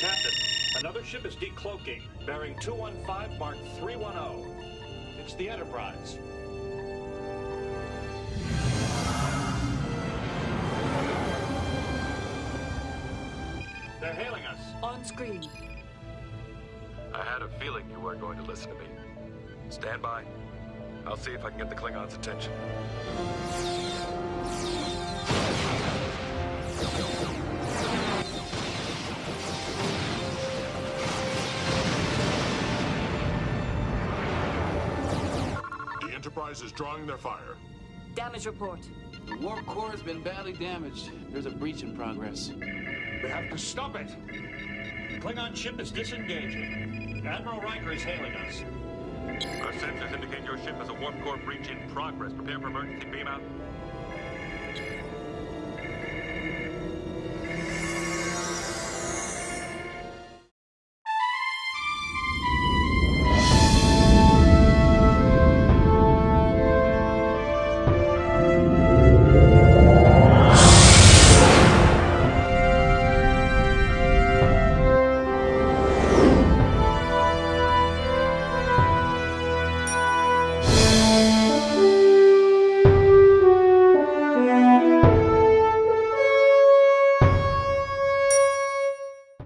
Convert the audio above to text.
Captain, another ship is decloaking, bearing 215 Mark 310. It's the Enterprise. They're hailing us. On screen. I had a feeling you weren't going to listen to me. Stand by. I'll see if I can get the Klingons' attention. Enterprise is drawing their fire. Damage report. The warp core has been badly damaged. There's a breach in progress. We have to stop it. The Klingon ship is disengaging. Admiral Riker is hailing us. Our sensors indicate your ship has a warp core breach in progress. Prepare for emergency beam out.